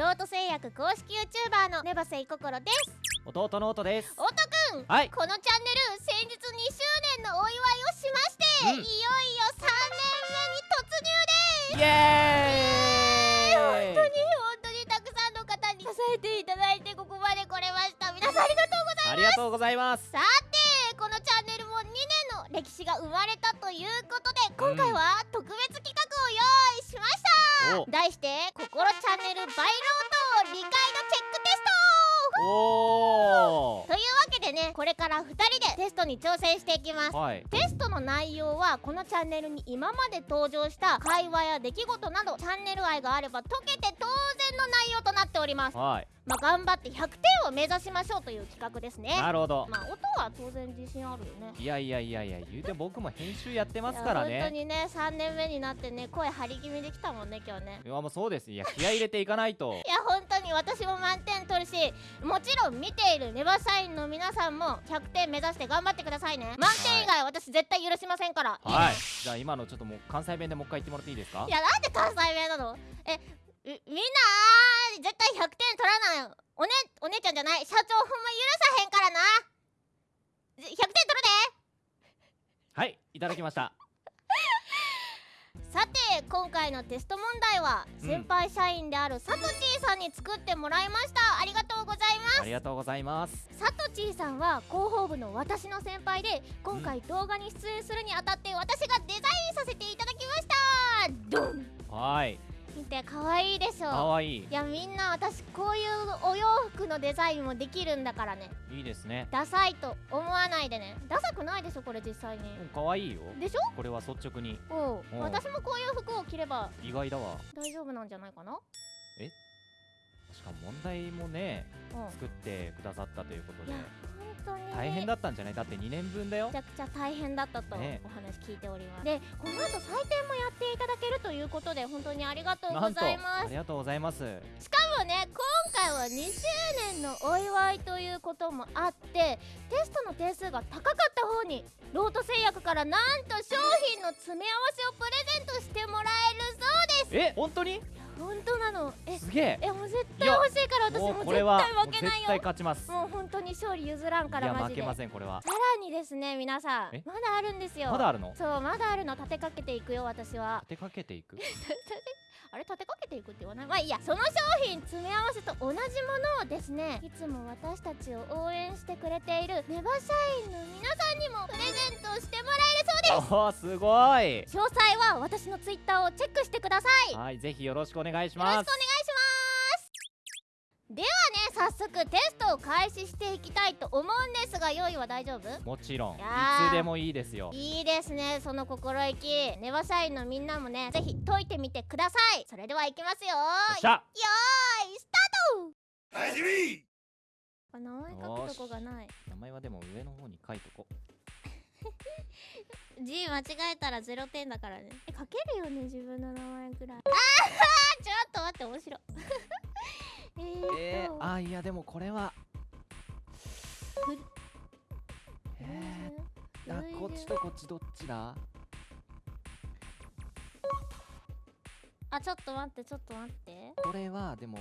ロート製薬公式 YouTuber のネバセイココロです。弟の音です。おとくんはい。このチャンネル先日2周年のお祝いをしまして、うん。いよいよ3年目に突入です。イエーイ。本当に本当にたくさんの方に支えていただいてここまで来れました。皆さんありがとうございます。ありがとうございます。さてこのチャンネルも2年の歴史が生まれたということで今回は特別企画を用意しました、お。題して「心チャンネルバイロート理解度チェックテスト」おというわけでねこれから2人でテストに挑戦していきます。ーはい。テストの内容はこのチャンネルに今まで登場した会話や出来事などチャンネル愛があれば解けて当然の内容となっております。はいまあ頑張って100点を目指しましょうという企画ですね。なるほど。まあ音は当然自信あるよね。いやいやいやいや言うて僕も編集やってますからいや本当ねにね3年目になってね声張り気味できたもんね今日ね。いやもうそうです。いや気合い入れていかないと。いや本当に私も満点取るしもちろん見ているネバ社員の皆さんも100点目指して頑張ってくださいね。満点以外私絶対許しませんから。はいい。じゃあ今のちょっともう関西弁でもう一回言ってもらっていいですか？いやなんで関西弁なの？えみみんな絶対100点取らない。おねお姉ちゃんじゃない。社長ほんま許さへんからな。100点取るで。はいいただきました。さて今回のテスト問題はうん。先輩社員であるサトチーさんに作ってもらいました。ありがとうございます。ありがとうございます。サトチーさんは広報部の私の先輩で今回動画に出演するにあたって私がデザインさせていただきました。ドン。はい見て可愛いでしょかわい。いいやみんな私こういうお洋服のデザインもできるんだからね。いいですね。ダサいと思わないでね。ダサくないでしょこれ実際に。うんかわいいよ。でしょ？これは率直に。おううん。私もこういう服を着れば意外だわ。大丈夫なんじゃないかな？しかも問題もねうん。作ってくださったということで当に。大変だったんじゃない？だって2年分だよ。めちゃくちゃ大変だったとおね話聞いております、でこの後採点もやっていただけるということで本当にありがとうございます。ありがとうございます。しかもね今回は2周年のお祝いということもあってテストの点数が高かった方にロート製薬からなんと商品の詰め合わせをプレゼントしてもらえるそうです。え本当に？本当なの。えすげえ。えもう絶対欲しいから私もう絶対負けないよ。勝ちます。もう本当に勝利譲らんかいや負けませんこれは。さらにですね皆さんえ？まだあるんですよ。まだあるの？そうまだあるの。立てかけていくよ私は。立てかけていく？あれ立てかけていくって言わない？まあいいやその商品詰め合わせと同じものをですねいつも私たちを応援してくれているネバ社員の皆さんにもプレゼントしてもらえるそうです。おーすごい。詳細は私のツイッターをチェックしてください。よろしくお願いしはいぜひよろしくお願いします。ますではね早速テストを開始していきたいと思うんですが用意は大丈夫？もちろん。いつでもいいですよ。いいですね。その心意気。ネバ社員のみんなもねぜひ解いてみてください。それではいきますよ。よっしゃ。よーいスタート！あ名前書くとこがない。名前はでも上の方に書いとこ G 間違えたら0点だからね。え書けるよね自分の名前ぐらい。あー ちょっと待って面白い。えーえー、あいやでもこれは。ふえうー、あこっちとこっちどっちだ？あちょっと待ってちょっと待って。これはでも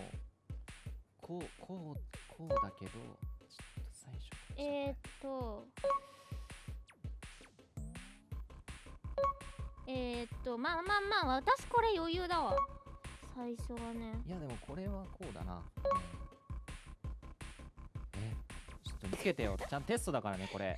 こうこうこうだけどちょっと最初えー、っとえー、っとまあまあまあ私これ余裕だわ。最初はね。いやでもこれはこうだな、うんえちょっと見つけてよ。ちゃんテストだからねこれ。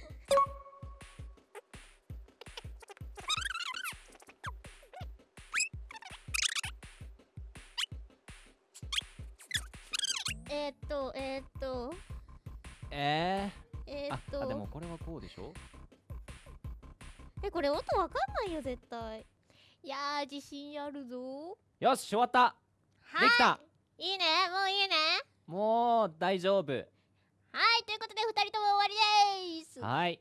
これ音わかんないよ絶対。いやー自信あるぞ。よし終わった。はい。できた。いいね。もういいね。もう大丈夫。はいということで2人とも終わりです。はい。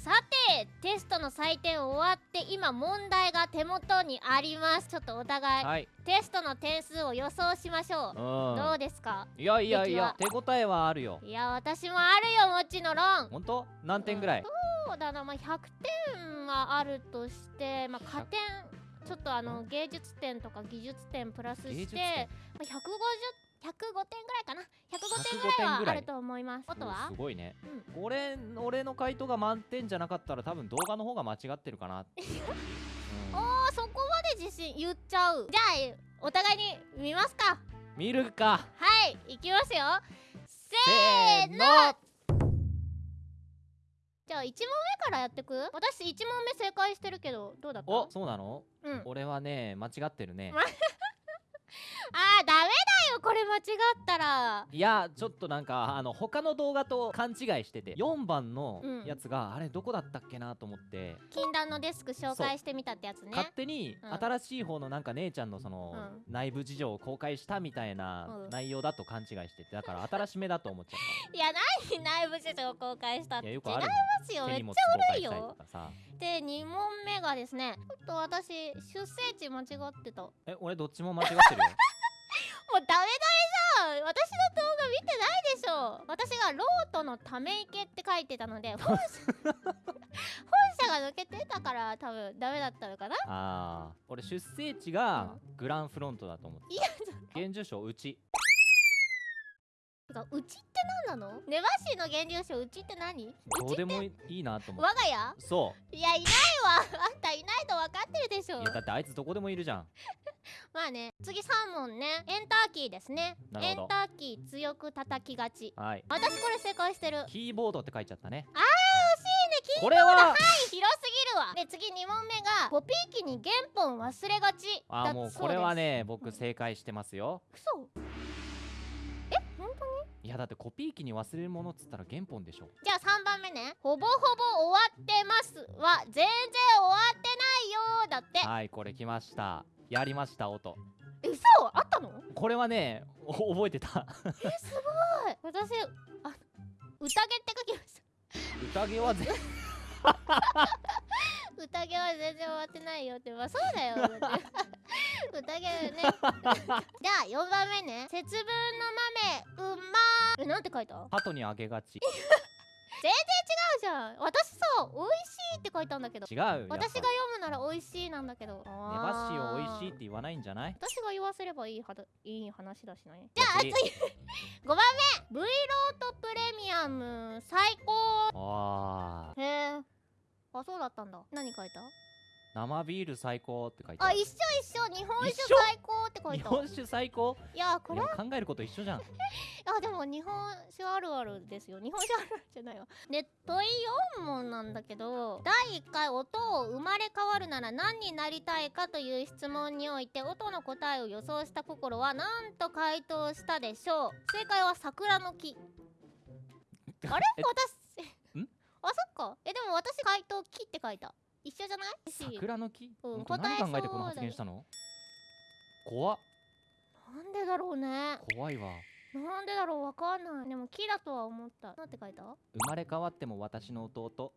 さてテストの採点終わって今問題が手元にあります。ちょっとお互いはい。テストの点数を予想しましょう、どううですか？んいやいやいや出手応えはあるよ。いや私もあるよもちろん。ほんと何点ぐらい？そうだな。まあ100点はあるとしてまあ加点ちょっとあの芸術点とか技術点プラスしてまあ150 105点ぐらいかな。105点105ぐらいはいあると思います。音おはすごいね。うん。俺俺の回答が満点じゃなかったら多分動画の方が間違ってるかなうん。あそこまで自信言っちゃう。じゃあお互いに見ますか。見るか。はいいきますよ。せーのじゃあ1問目からやってく？私1問目正解してるけどどうだった？おそうなの？うん。俺はね間違ってるね。あーダメだよこれ間違ったら。いやちょっとなんかあの他の動画と勘違いしてて4番のうん。やつが、あれどこだったっけなと思って、禁断のデスク紹介してみたってやつね。勝手にうん。新しい方のなんか姉ちゃんのその、う内部事情を公開したみたいなうん。内容だと勘違いしててだから新しめだと思っちゃっ いや何内部事情公開したったて違いますよ。めっちゃ公開したり悪いよで2問目がですねちょっと私出生地間違ってた。え俺どっちも間違ってるよダメダメじゃん。私の動画見てないでしょ。私がロートのため池って書いてたので本社 本社が抜けてたから多分ダメだったのかな。あー。俺出生地がグランフロントだと思っていや現住所うちてかうちって何なの？ネバシーの現住所うちって何？どうでもいいなと思って。我が家？そいやいないわ。あんたいないと分かってるでしょ。ういやだってあいつどこでもいるじゃん。まあね次3問ね。エンターキーですね。エンターキー強く叩きがち。はい。私これ正解してる。キーボードって書いちゃったね。あー惜しいね。キーこれは広すぎるわ。で次2問目がコピー機に原本忘れがち。だあーもうこれはね僕正解してますよ。嘘いやだってコピー機に忘れるものっつったら原本でしょ。じゃあ3番目ね。ほぼほぼ終わってます。は全然終わってないよーだって。はいこれ来ました。やりました音。え嘘？あったの？これはねお覚えてた。えすごい。私あ宴って書きました。宴はぜ宴は全然終わってないよって。まあそうだよ。だって宴ね。じゃあ4番目ね。節分の豆うまー。えなんて書いた？違う鳩にあげがち。じゃん。私さ美味しいって書いたんだけど。違う私が読むなら美味しいなんだけど。ネバシオ美味しいってい言わないんじゃない？私が言わせればいいはだいい話だしねじゃあ次。5番目。V ロートプレミアム最高。あー。へえあそうだったんだ。何書いた？生ビール最高って書いてある。あ一緒一緒。日本酒最高って書いた日本酒最高？いやこれ考えること一緒じゃん。あでも日本酒あるあるですよ。日本酒あるあるじゃないわ。で問い4問なんだけど第1回音を生まれ変わるなら何になりたいかという質問において音の答えを予想した心は何と回答したでしょう。正解は桜の木。あれ？え私。ん？あそっか。えでも私回答木って書いた一緒じゃない？桜の木、うん。何考えてこの発言したの？怖っ。なんでだろうね。怖いわ。なんでだろう？わかんない。でも木だとは思った。なんて書いた？生まれ変わっても私の弟。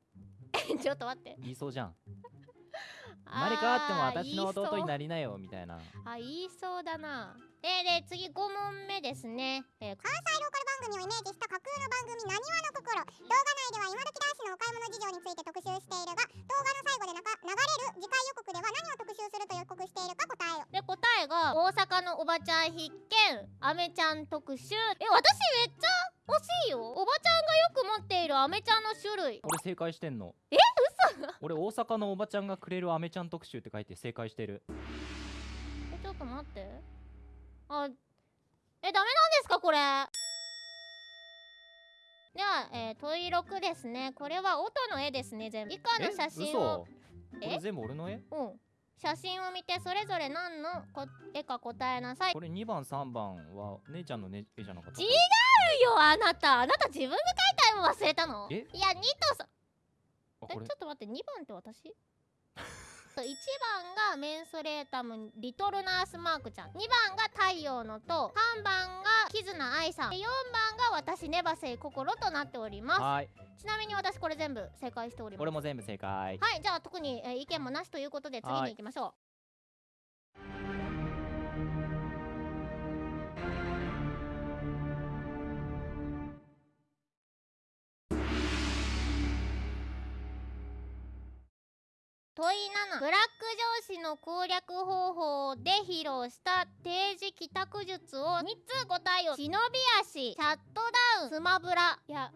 ちょっと待って。言いそうじゃん。生まれ変わっても私の弟になりなよみたいな。あ言いそうだなえー、で次5問目ですね、えー関西ローカル番組をイメージした架空の番組なにわの心動画内では今時男子のお買い物事情について特集しているが動画の最後でなか流れる次回予告では何を特集すると予告しているか答えよで答えが大阪のおばちゃん必見。アメちゃん特集。え私めっちゃ欲しいよ。おばちゃんがよく持っているアメちゃんの種類。俺正解してんの。え嘘。俺大阪のおばちゃんがくれるアメちゃん特集って書いて正解してる。えちょっと待ってあえダメなんですかこれ。では、えー、問い6ですね。これは音の絵ですね全部。以下のえ写真嘘。をこれ全部俺の絵？うん。写真を見てそれぞれ何のこ絵か答えなさい。これ2番3番は姉ちゃんの、ね、絵じゃなかった違うよあなた。あなた自分で描いた絵も忘れたの？え？いや2とさえちょっと待って2番って私？1番がメンソレータムリトルナースマークちゃん。2番が太陽のと3番がキズナアイさん。4番が私ネバセイ心となっております。はい。ちなみに私これ全部正解しております。俺も全部正解。はいじゃあ特に、えー意見もなしということで次に行きましょう問問い7ブラック上司の攻略方法で披露した定時帰宅術を。3つ答えよ忍び足。シャットダウン。スマブラ。いや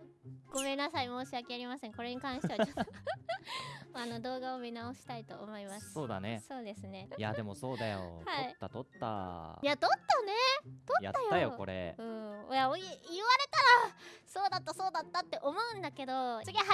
ごめんなさい。申し訳ありません。これに関してはちょっと。あの動画を見直したいと思います。そうだね。そうですね。いやでもそうだよ、はい。取った取った。いや撮ったね。やったよこれ。うん。いやおい言われたらそうだったそうだったって思うんだけど次8問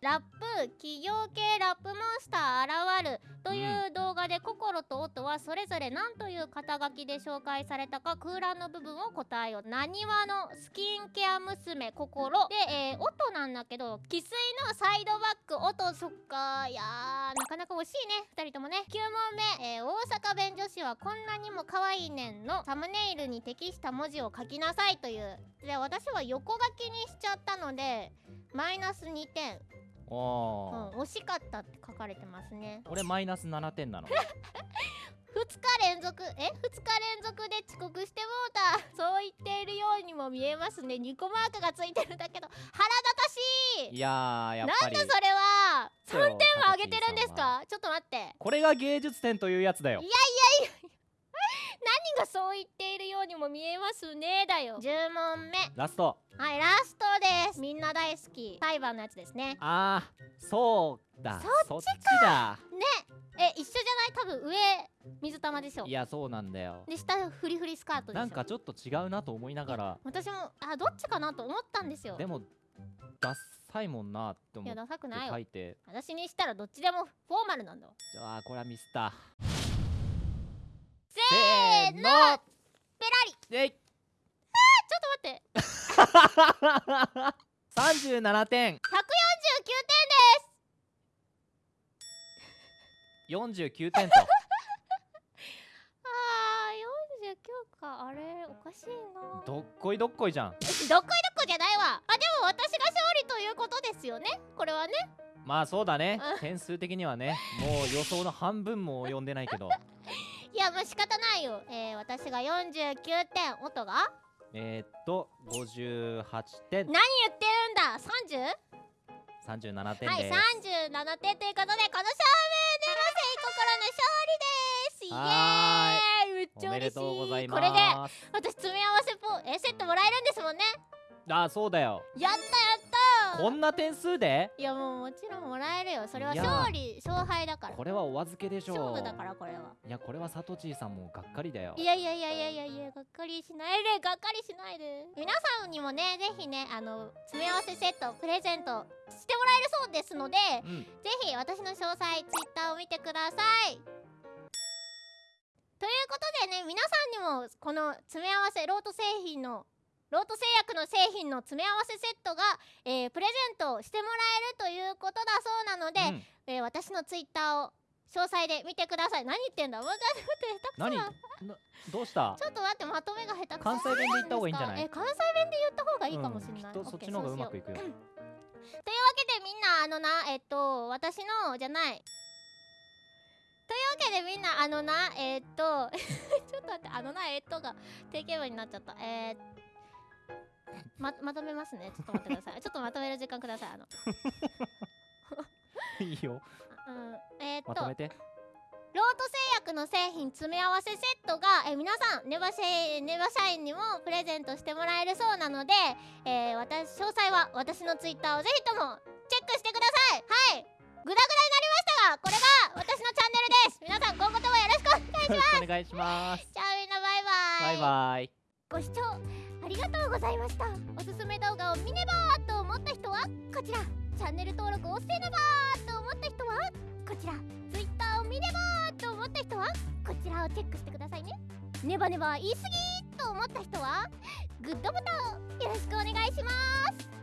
目。ラップ企業系ラップモンスター現るという動画で心と音はそれぞれ何という肩書きで紹介されたか空欄の部分を答えよう。なにわのスキンケア娘心。で、えー、音なんだけど生粋のサイドバック音そっか。いやなかなか惜しいね。2人ともね。9問目、えー、大阪弁女子はこんなにも可愛いねんの。サムネイルに適した文字を書きなさいという。で私は横書きにしちゃったのでマイナス2点、おうん、ー、惜しかったって書かれてますね。俺マイナス7点なの。2日連続。え？2日連続で遅刻してもうた。そう言っているようにも見えますね。2個マークがついてるんだけど。腹立たしい。いやーやっぱり。なんだそれは。そうよ3点も上げてるんですか？ちょっと待って。これが芸術点というやつだよ。い 何がそう言ってうにも見えますねだよ。10問目。ラスト。はいラストです。みんな大好き裁判のやつですね。あーそうだ。そっちだ。え一緒じゃない？多分上水玉でしょ。いやそうなんだよ。で下フリフリスカートでしょ。なんかちょっと違うなと思いながら。私もあどっちかなと思ったんですよ。でもダッサいもんなっていや思ってダサくないよ。書いて私にしたらどっちでもフォーマルなんだわ。あーこれはミスったせーのペラリ。えい。ちょっと待って。37点。149点49点と。あー49か。あれおかしいな。どっこいどっこいじゃん。どっこいどっこじゃないわ。あでも私が勝利ということですよね。これはね。まあそうだね。うん。点数的にはね。もう予想の半分も及んでないけど。いやまあ仕方ないよ。えー、私が49点音が？えー、っと58点。何言ってるんだ？30? 37点はいです、37点ということでこの勝負ネバセイ心の勝利です。イはエーイめっちゃおめで嬉しいとうございこれで私詰め合わせポえセットもらえるんですもんね。あそうだよ。やったやったこんな点数で？いやもうもちろんもらえるよ。それは勝利勝敗だから。これはお預けでしょう。勝負だからこれは。いやこれはサトチーさんもがっかりだよ。いやいやいやいやいやいやがっかりしないで。がっかりしないで皆さんにもねぜひねあの詰め合わせセットプレゼントしてもらえるそうですのでうんぜひ私の詳細ツイッターを見てください。ということでね皆さんにもこの詰め合わせロート製品のロート製薬の製品の詰め合わせセットが、えープレゼントしてもらえるということだそうなので、うん。えー私のツイッターを詳細で見てください。何言ってんだ？待って待って下手くそどうした？ちょっと待ってまとめが下手くそ関西弁で言った方がいいんじゃない？え関西弁で言った方がいいかもしれない、うん、きっとそっちの方がうまくいくよ。というわけでみんなあのなえっと私のじゃない。というわけでみんなあのなえっと ちょっと待ってあのなえっとが定型文になっちゃった。えーままとめますね。ちょっと待ってください。ちょっとまとめる時間ください。あの、いいよ。うん、えーっと。まとめて。ロート製薬の製品詰め合わせセットが、えー皆さんネバシネバ社員にもプレゼントしてもらえるそうなので、えー私詳細は私のツイッターをぜひともチェックしてください。はい。グダグダになりましたがこれが私のチャンネルです。皆さん今後ともよろしくお願いします。お願いします。じゃあみんなバイバイ。バイバイご視聴ありがとうございました。おすすめ動画を見ねばーと思った人はこちら。チャンネル登録をせねばーと思った人はこちら。Twitter を見ねばーと思った人はこちらをチェックしてくださいね。ネバネバ言い過ぎと思った人はグッドボタンをよろしくお願いします。